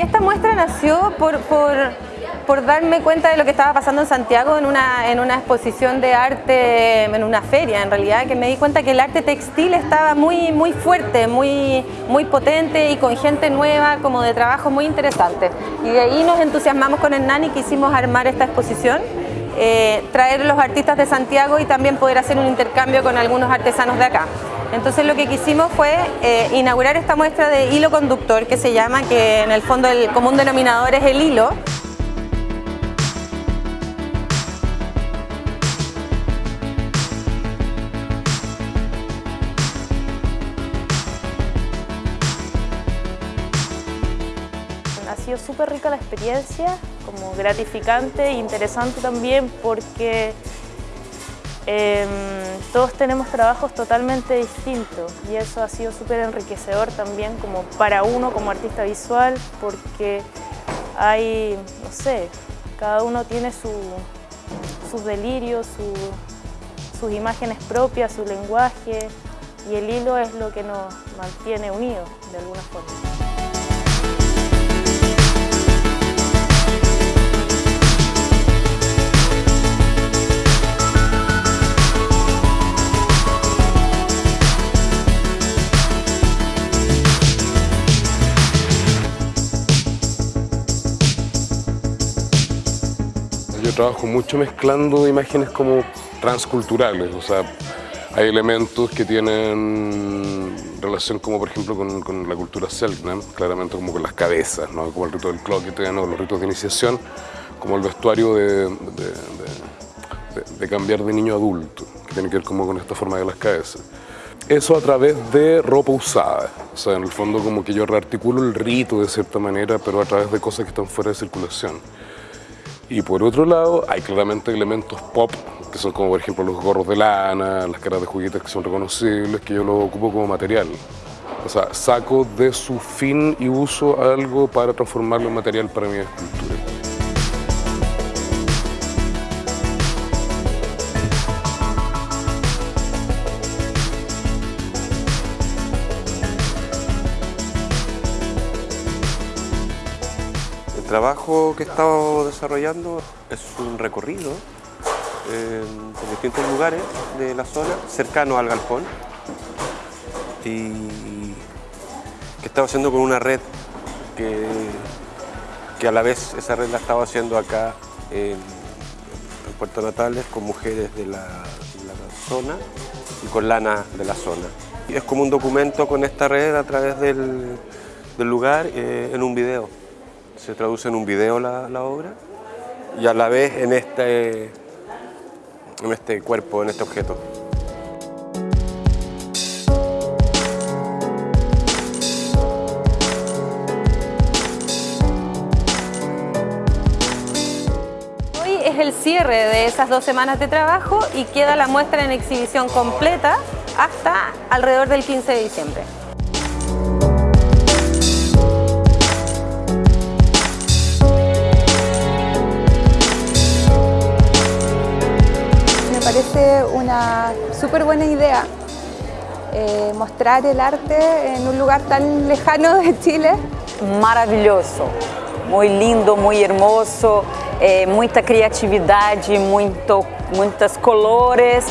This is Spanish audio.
Y esta muestra nació por, por, por, darme cuenta de lo que estaba pasando en Santiago en una, en una exposición de arte, en una feria en realidad, que me di cuenta que el arte textil estaba muy, muy fuerte, muy, muy potente y con gente nueva, como de trabajo muy interesante. Y de ahí nos entusiasmamos con Hernán y quisimos armar esta exposición. Eh, traer los artistas de Santiago y también poder hacer un intercambio con algunos artesanos de acá. Entonces lo que quisimos fue eh, inaugurar esta muestra de hilo conductor que se llama, que en el fondo el común denominador es el hilo. Ha sido súper rica la experiencia, como gratificante e interesante también porque Em, todos tenemos trabajos totalmente distintos y eso ha sido súper enriquecedor también como para uno como artista visual porque hay, no sé, cada uno tiene sus delirios, sus imágenes propias, su lenguaje y el hilo es lo que nos mantiene unidos de alguna forma. Yo trabajo mucho mezclando imágenes como transculturales, o sea, hay elementos que tienen relación como por ejemplo con, la cultura Selknam, claramente como con las cabezas, ¿no? como el rito del cloquete, ¿no? los ritos de iniciación, como el vestuario de, de, cambiar de niño a adulto, que tiene que ver como con esta forma de las cabezas. Eso a través de ropa usada, o sea, en el fondo como que yo rearticulo el rito de cierta manera, pero a través de cosas que están fuera de circulación. Y por otro lado, hay claramente elementos pop, que son como por ejemplo los gorros de lana, las caras de juguetes que son reconocibles, que yo lo ocupo como material. O sea, saco de su fin y uso algo para transformarlo en material para mi escultura. Trabajo que he estado desarrollando es un recorrido por distintos lugares de la zona, cercano al galpón, y que he estado haciendo con una red que, que a la vez esa red la he estado haciendo acá en, Puerto Natales con mujeres de la, zona y con lana de la zona. Y es como un documento con esta red a través del, lugar eh, en un video se traduce en un video la, obra y a la vez en este, en este cuerpo, en este objeto. Hoy es el cierre de esas dos semanas de trabajo y queda la muestra en exhibición completa hasta alrededor del 15 de diciembre. Parece una súper buena idea eh, mostrar el arte en un lugar tan lejano de Chile. Maravilhoso, muy lindo, muy hermoso, eh, muita criatividade, muito, muitas colores.